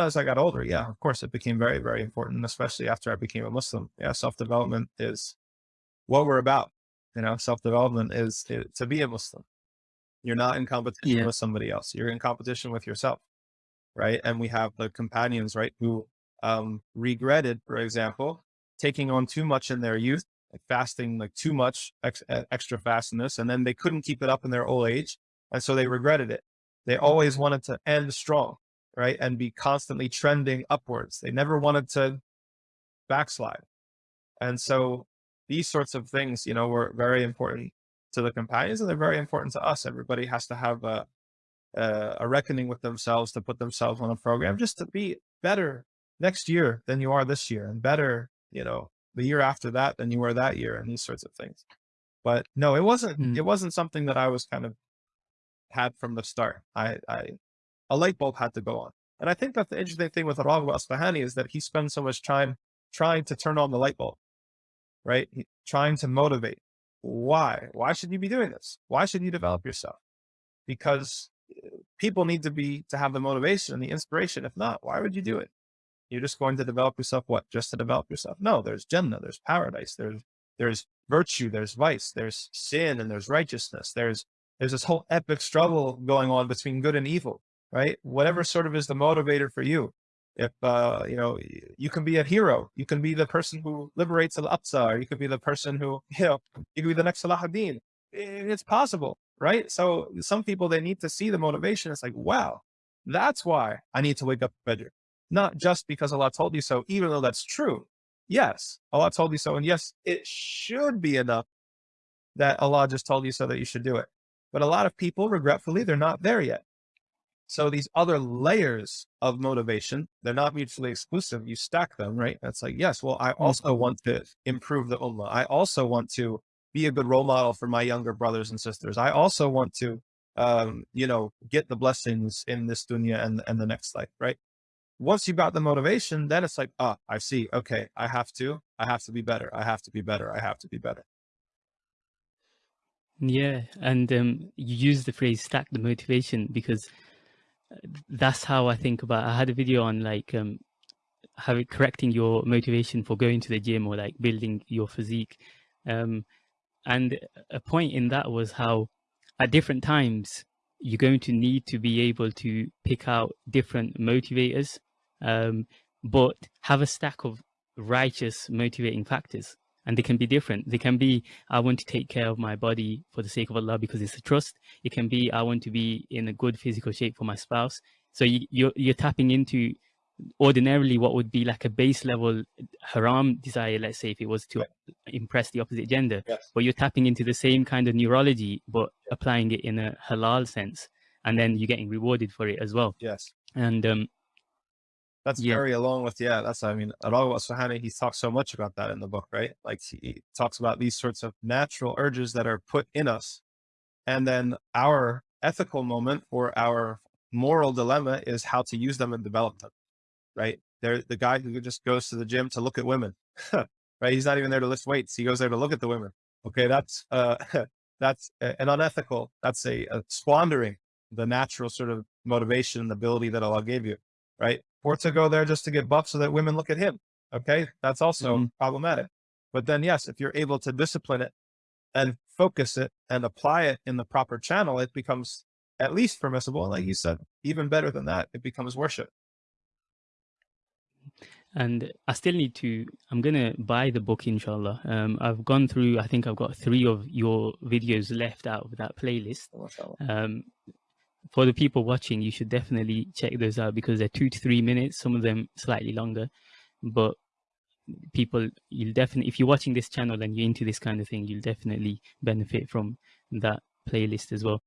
as I got older, yeah, of course, it became very, very important, especially after I became a Muslim. Yeah, self development is what we're about. You know, self development is, is, to be a Muslim. You're not in competition yeah. with somebody else. You're in competition with yourself, right? And we have the companions, right, who um, regretted, for example, taking on too much in their youth, like fasting like too much ex eh, extra fastness, and then they couldn't keep it up in their old age, and so they regretted it. They mm. always wanted to end strong right? And be constantly trending upwards. They never wanted to backslide. And so these sorts of things, you know, were very important to the companions and they're very important to us. Everybody has to have a, a, a reckoning with themselves to put themselves on a program just to be better next year than you are this year and better, you know, the year after that than you were that year and these sorts of things. But no, it wasn't, mm. it wasn't something that I was kind of had from the start. I, I, a light bulb had to go on. And I think that the interesting thing with Raghib Asfahani is that he spends so much time trying to turn on the light bulb, right? He, trying to motivate. Why? Why should you be doing this? Why should you develop yourself? Because eh, people need to be, to have the motivation and the inspiration. If not, why would you do it? You're just going to develop yourself. What? Just to develop yourself? No, there's Jannah, there's paradise, there's, there's virtue, there's vice, there's sin, and there's righteousness. There's, there's this whole epic struggle going on between good and evil right? Whatever sort of is the motivator for you. If, uh, you know, you can be a hero, you can be the person who liberates Al-Aqsa, or you could be the person who, you know, you could be the next Salahuddin. It's possible, right? So some people, they need to see the motivation. It's like, wow, that's why I need to wake up better. Not just because Allah told you so, even though that's true. Yes, Allah told you so. And yes, it should be enough that Allah just told you so that you should do it. But a lot of people, regretfully, they're not there yet. So these other layers of motivation, they're not mutually exclusive. You stack them, right? That's like, yes, well, I also mm-hmm. want to improve the ummah. I also want to be a good role model for my younger brothers and sisters. I also want to, um, you know, get the blessings in this dunya and, and the next life, right? Once you got the motivation, then it's like, ah, I see. Okay. I have to, I have to be better. I have to be better. I have to be better. Yeah. And um, you use the phrase stack the motivation because that's how I think about. I had a video on like um, having correcting your motivation for going to the gym or like building your physique, um, and a point in that was how at different times you're going to need to be able to pick out different motivators, um, but have a stack of righteous motivating factors and they can be different. They can be, I want to take care of my body for the sake of Allah because it's a trust. It can be, I want to be in a good physical shape for my spouse. So you, you're, you're tapping into ordinarily what would be like a base level haram desire, let's say if it was to right. impress the opposite gender, yes. but you're tapping into the same kind of neurology, but applying it in a halal sense. And then you're getting rewarded for it as well. Yes. And um, that's yeah. very along with, yeah, that's, I mean, Raghib Asfahani, he talks so much about that in the book, right? Like he talks about these sorts of natural urges that are put in us. And then our ethical moment or our moral dilemma is how to use them and develop them, right? They're the guy who just goes to the gym to look at women, right? He's not even there to lift weights. He goes there to look at the women. Okay. That's, uh, that's an unethical, that's a, a squandering the natural sort of motivation and ability that Allah gave you, right? or to go there just to get buff so that women look at him. Okay. That's also mm-hmm. problematic. But then, yes, if you're able to discipline it and focus it and apply it in the proper channel, it becomes at least permissible. And like you said, even better than that, it becomes worship. And I still need to, I'm going to buy the book, inshallah. Um, I've gone through, I think I've got three of your videos left out of that playlist. Um, for the people watching, you should definitely check those out because they're two to three minutes, some of them slightly longer. But people, you'll definitely, if you're watching this channel and you're into this kind of thing, you'll definitely benefit from that playlist as well.